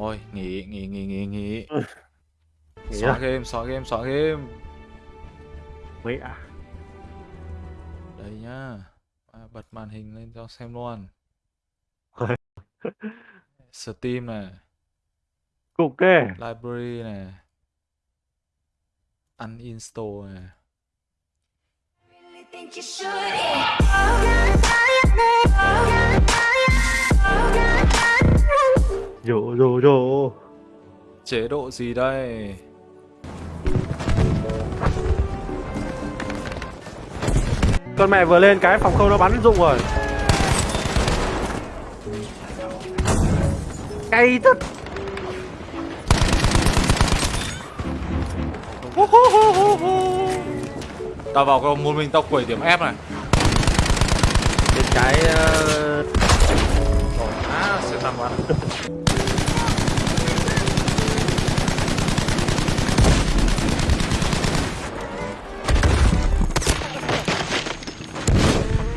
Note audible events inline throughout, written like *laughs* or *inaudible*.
Thôi, nghỉ, nghỉ, nghỉ, nghỉ, nghỉ. Nghỉ Xóa à? game, xóa game, xóa game. Mẹ à? Đây nhá. À, bật màn hình lên cho xem luôn. *laughs* Steam này, Cục kê. library này. Uninstall này. Think you should. Rổ rổ rổ. Chế độ gì đây? Con mẹ vừa lên cái phòng không nó bắn rụng rồi. Cay thật. Tao vào cái một mình tao quẩy điểm F này. Đến cái ờ, À, sẽ tạm bắn.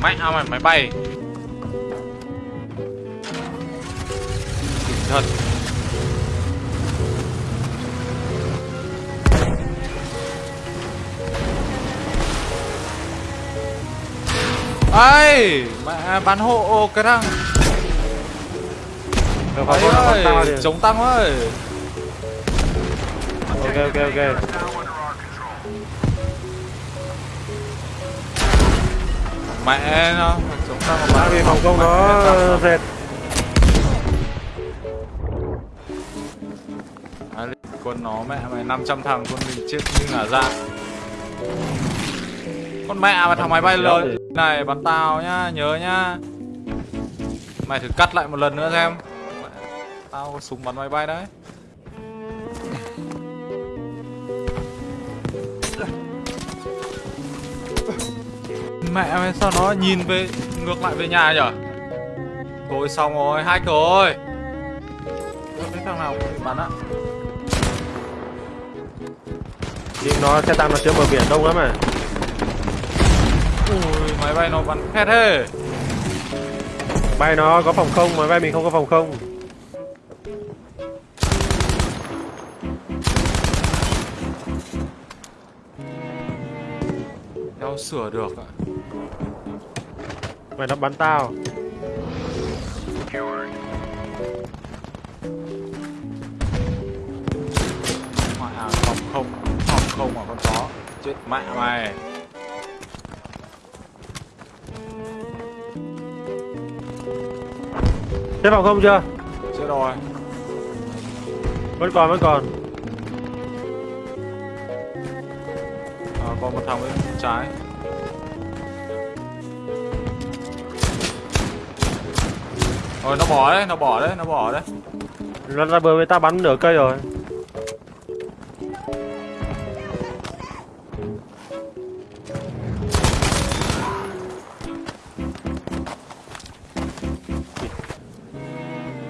Mẹ à mày máy bay. Kinh thật. Ây, mẹ bắn hộ cái thằng ấy ơi, chống tăng ơi Ok ok ok. Mẹ nó, chống tăng mà vì phòng không nó. dệt. À, quân nó mẹ mày 500 thằng quân mình chết như ngả dạ Con mẹ mà thằng máy bay lớn này bắn tao nhá, nhớ nhá. Mày thử cắt lại một lần nữa xem. Mẹ, Tao có súng bắn máy bay đấy Mẹ sao nó nhìn về ngược lại về nhà nhở Thôi xong rồi, hack rồi Cái thằng nào cũng bắn á Nhưng nó xe tăng nó chứa bờ biển đông lắm à. Ui, máy bay nó bắn khét thế. Bay nó có phòng không? Mà bay mình không có phòng không. Đéo sửa được ạ Mày nó bắn tao. Mẹ à, phòng không Phòng không mà con chó Chết mẹ mày Thế phòng không chưa? Chết rồi Vẫn còn vẫn còn. à, Còn một thằng bên trái Rồi nó bỏ đấy, nó bỏ đấy, nó bỏ đấy Nó ra bờ với ta bắn nửa cây rồi.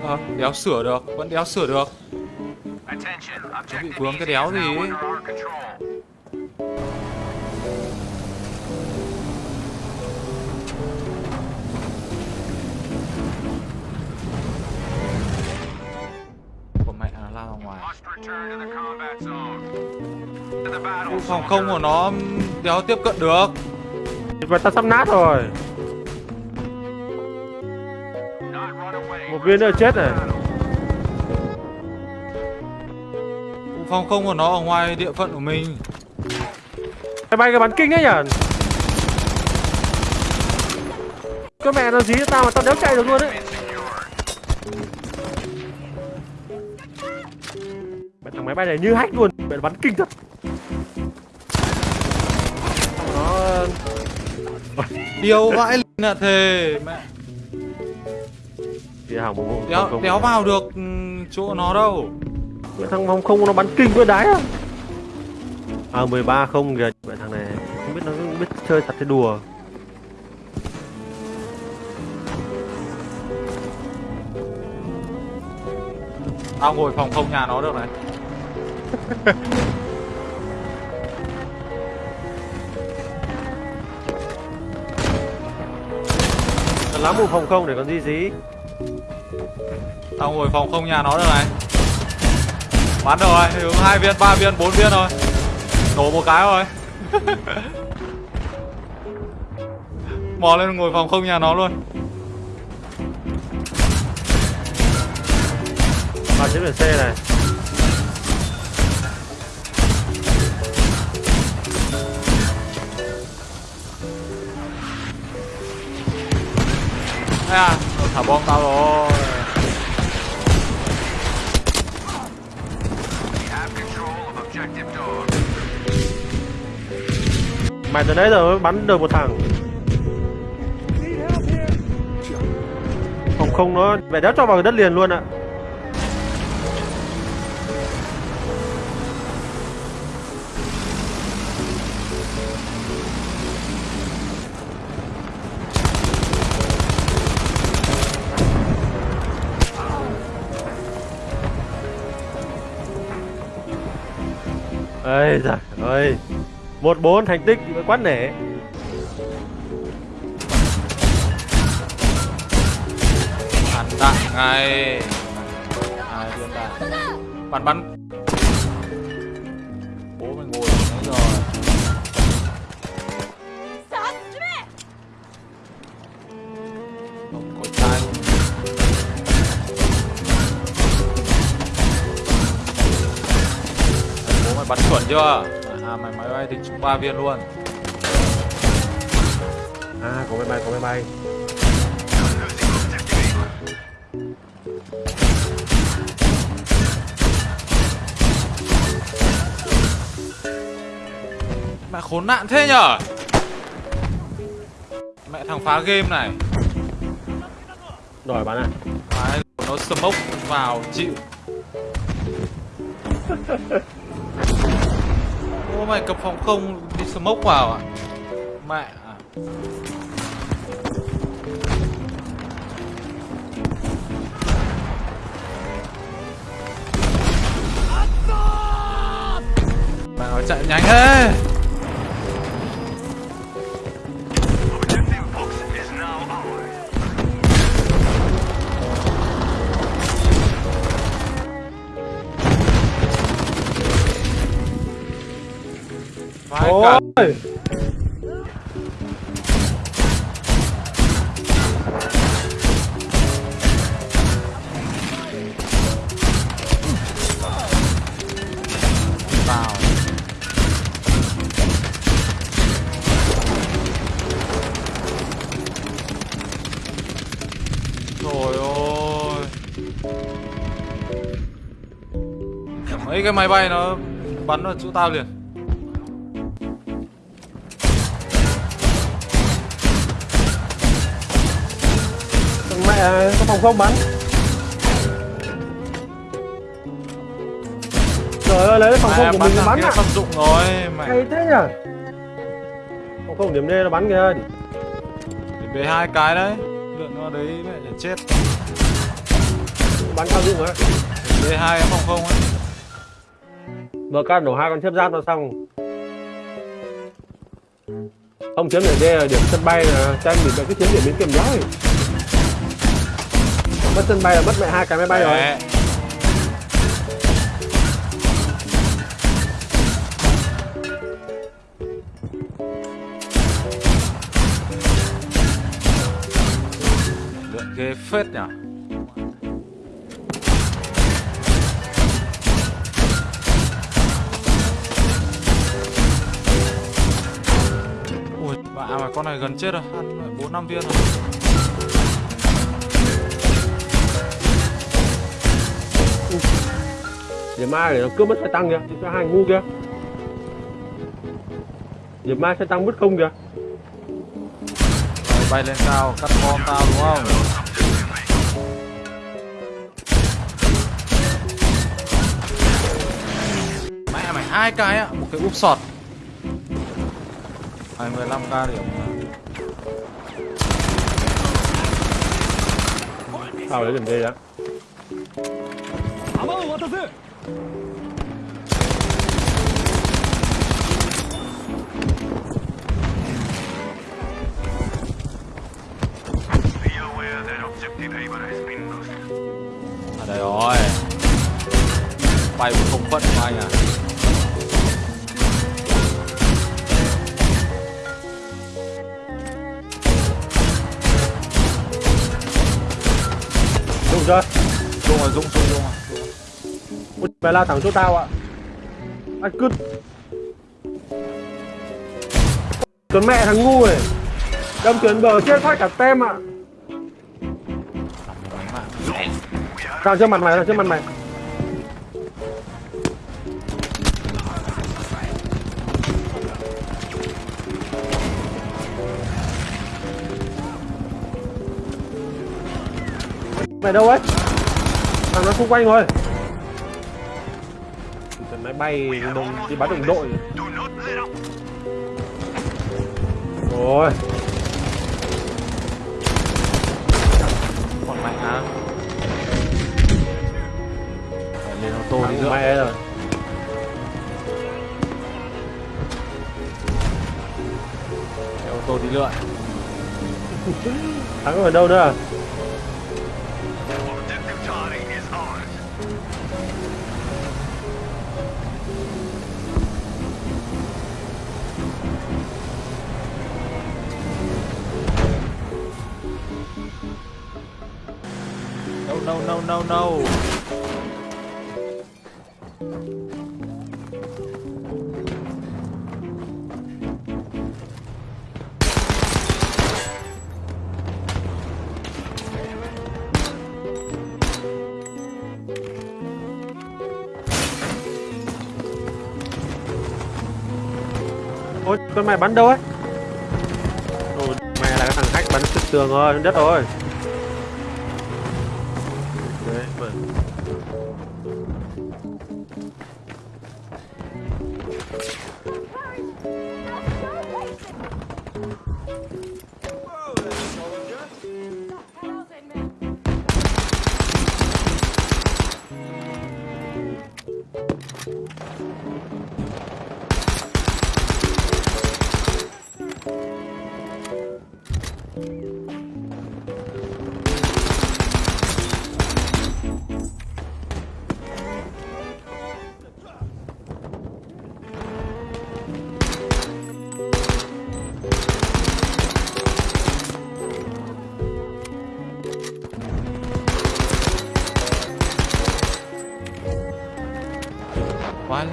Ờ, đéo sửa được, vẫn đéo sửa được Attention, bị vướng cái đéo gì ấy. Battle Ui, Phòng không của nó đéo tiếp cận được Và ta sắp nát rồi. Một viên nữa chết này. Phòng không của nó ở ngoài địa phận của mình Cái bay cái bắn kinh đấy nhỉ? Cái mẹ nó dí cho tao mà tao đéo chạy được luôn đấy. Thằng máy bay này như hack luôn, mẹ nó bắn kinh thật. Nó Điều vãi là thề Mẹ thì một vụ đéo, không- đéo vào được ừ, chỗ nó đâu Mẹ thằng phòng không nó bắn kinh với đái à? À 13 không kìa, mẹ thằng này không biết nó không biết chơi thật hay đùa. Tao ngồi phòng không nhà nó được này Lắm một phòng không để còn gì gì. Tao ngồi phòng không nhà nó được này. Bắn rồi hướng hai viên ba viên bốn viên rồi nổ một cái rồi *laughs* mò lên ngồi phòng không nhà nó luôn. Vào chiếc biển xe này Ê à thả bom tao rồi. Mày từ nãy giờ bắn được một thằng. Phòng không nó về đéo cho vào đất liền luôn ạ. à. Ơi giời ơi. Một bốn thành tích thì mới nể. Ăn đạn ngay. Ai viên đạn bắn bắn. Bắn chuẩn chưa? À mày máy bay thì trúng ba viên luôn. À có máy bay có máy bay. Mẹ khốn nạn thế nhở? Mẹ thằng phá game này. Đòi bắn à? Đấy, nó smoke vào chịu *laughs* Ô, mày cập phòng không, đi smoke vào à? Mẹ à. Mày nói chạy nhanh thế. Cả vào Trời ơi. Mấy cái máy bay nó bắn vào chỗ tao liền. Thằng mẹ có phòng không bắn. Trời ơi lấy cái phòng không của mình thằng bắn à? Samsung dụng rồi mẹ hay thế nhỉ phòng không điểm D nó bắn kìa. Để hai cái đấy Lượn nó đấy mẹ để chết. Bắn sao dụng á Để hai phòng không ấy. MK nổ hai con thiếp giáp nó xong. Không chiếm điểm D là điểm sân bay là anh bị cái chiếm điểm biến kiểm gió rồi Mất sân bay là mất mẹ hai cái máy bay rồi Mẹ. Ghê phết nhỉ Ui, bà mà con này gần chết rồi, ăn bốn năm viên rồi. Điểm mai nó cướp mất xe tăng kìa Thì cho hai ngu kia. Điểm mai xe tăng mất không kìa. Rồi, bay lên cao, cắt bom tao đúng không? Mẹ mày hai cái á, một cái úp sọt. 25k điểm. Sao lấy điểm D đó Be aware. À đây rồi không à chưa? Dung rồi Dung Dung Dung mày lao thẳng chỗ tao ạ Anh cứ Tuấn mẹ thằng ngu này Đâm tuyến bờ chết phát cả tem ạ à. Tao trước mặt mày, tao trước mặt mày Mày đâu ấy? Thằng nó xung quanh rồi Máy bay đồng đi bắn đồng đội. Rồi. Còn mạnh á Phải lên ô tô đi nữa. mẹ rồi. Ô tô đi lượn Thắng ở đâu nữa No no no no Ôi, con mày bắn đâu ấy? Ôi, mày là cái thằng hack bắn trực tường rồi, đất rồi.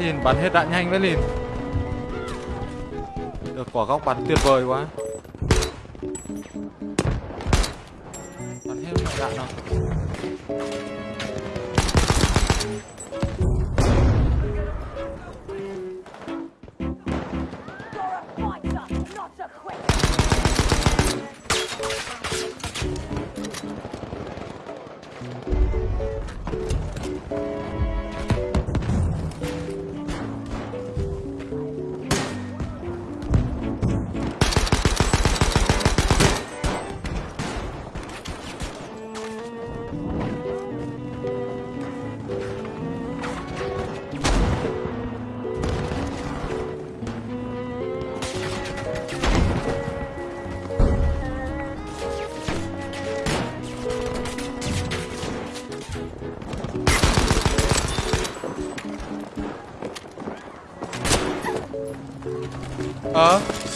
Quá bắn hết đạn nhanh với liền Được quả góc bắn tuyệt vời quá.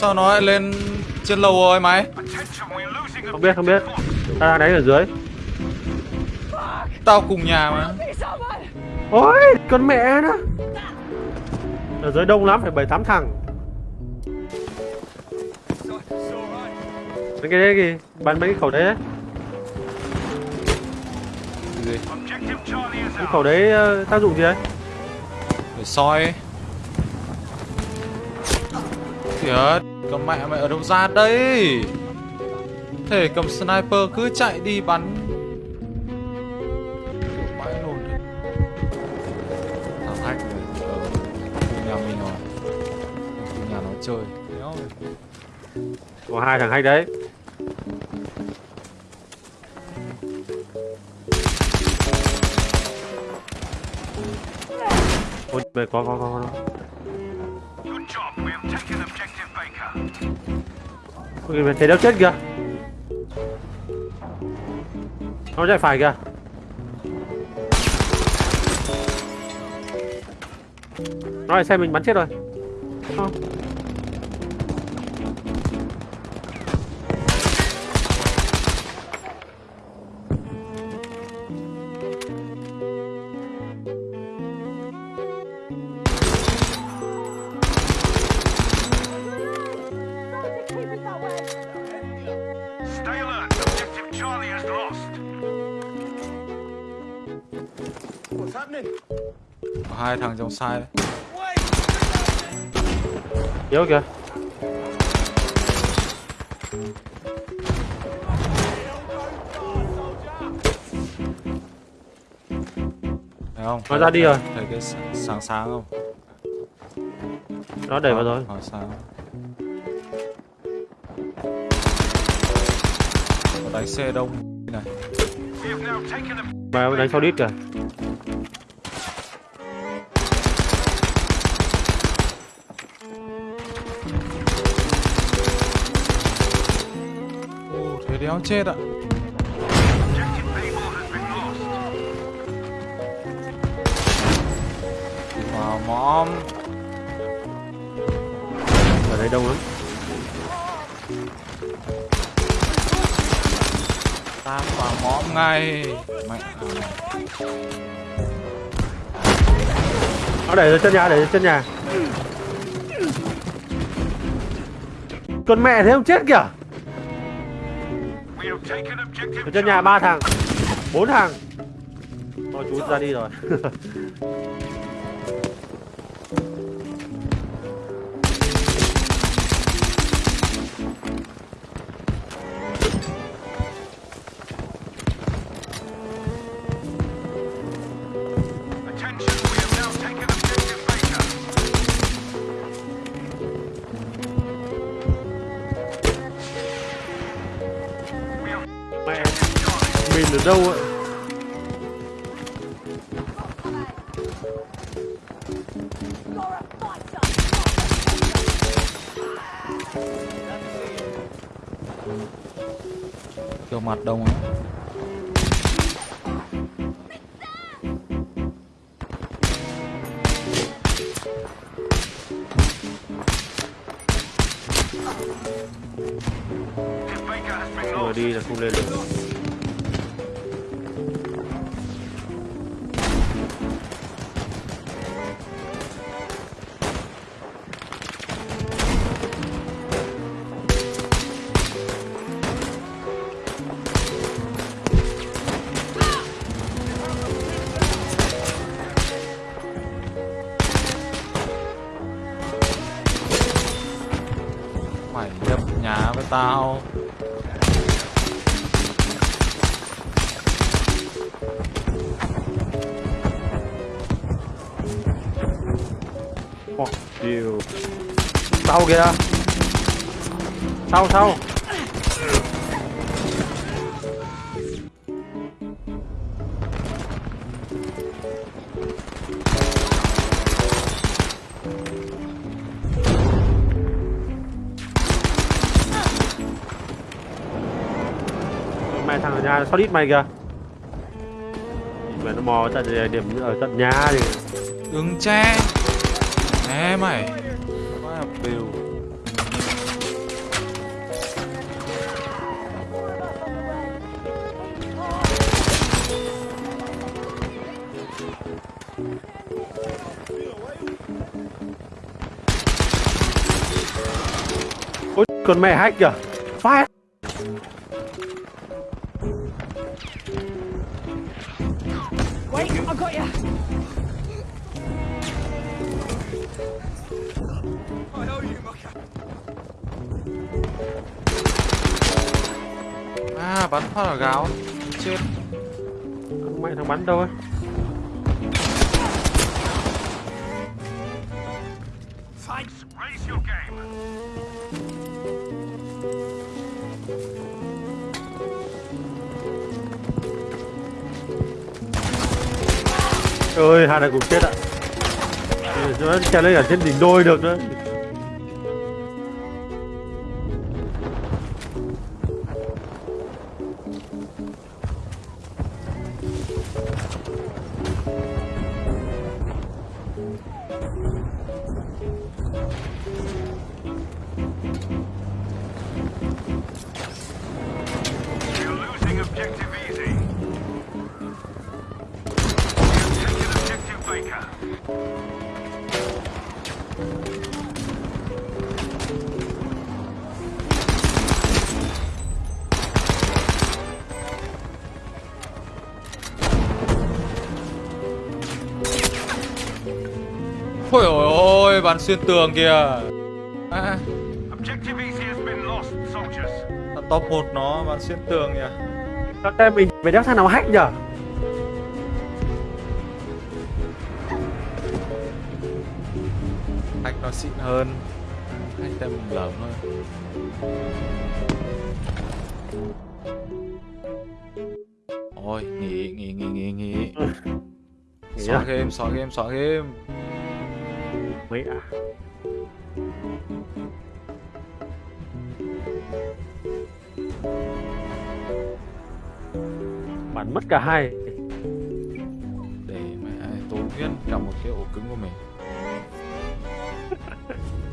Sao nó lại lên trên lầu rồi mày? Không biết, không biết. Ta đang đánh ở dưới. Tao cùng nhà mà Ôi, con mẹ nó. Ở dưới đông lắm, phải bảy tám thằng. Mấy cái đấy gì? Bắn mấy cái khẩu đấy đấy. Gì? Cái khẩu đấy ờ, tác dụng gì đấy? Để soi Thiệt Con mẹ mày ở đâu ra đây Thể cầm sniper cứ chạy đi bắn Kiểu Vãi luôn đấy Thằng hack này Ở khu nhà mình rồi Khu nhà nó chơi. Có hai thằng hack đấy. Ôi, mày có có có có. Good job. We have taken Objective Baker. Ôi, thấy đâu chết kìa. Nó chạy phải kìa. Nó lại xem mình bắn chết rồi. Không. Có hai thằng trong sai đấy. Yếu kìa. Thấy không? Nó ra đi rồi. Thấy cái sáng sáng không? Nó đẩy vào rồi. Nó sáng. Có đánh xe đông này. Mà đánh sau đít kìa. Đéo chết ạ. Wow, mom. Ở đây đông lắm. Tam vào mom ngay. Mẹ. Nó ra chân nhà, ra chân nhà. Con mẹ thế không chết kìa. Ở chân nhà ba thằng. Bốn thằng. Thôi chú ra đi rồi. *laughs* Kiểu mặt đông á. Nhà với tao. Fuck you. Sau kìa. Sau sau. Nhà sao đít mày kìa. Mẹ nó mò tận điểm ở tận nhà thì Đừng che. Nè mày. Quá biểu. Ôi con mẹ hack kìa À, phát gáo. Chết. Mẹ thằng bắn đâu ấy Ơi hai này cùng chết ạ Nó lấy lên cả trên đỉnh đôi được nữa bắn xuyên tường kìa. À, Objective easy has been lost, soldiers. là top 1 nó bắn xuyên tường kìa. Sao tem mình phải đéo thằng nào hack nhở? Hack nó xịn hơn. Hack tem mình lởm hơn. Ôi, nghỉ, nghỉ, nghỉ, nghỉ, nghỉ. Nghỉ Xóa à? game, xóa game, xóa game. À? Bắn mất cả hai. Để mẹ tốn nguyên cả một cái ổ cứng của mình. *laughs*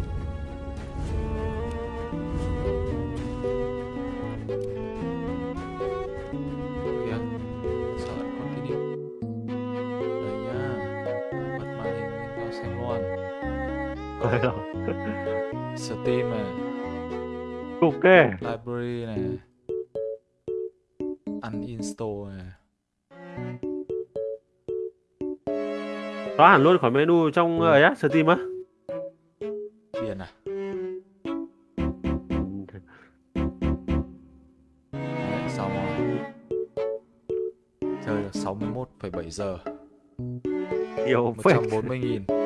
Steam này, Cục kê. library này. Uninstall này. Xóa hẳn luôn khỏi menu trong ấy á, Steam á. Điền à? Đấy, xong rồi. Chơi được 61,7 giờ. Nhiều phết. 140.000.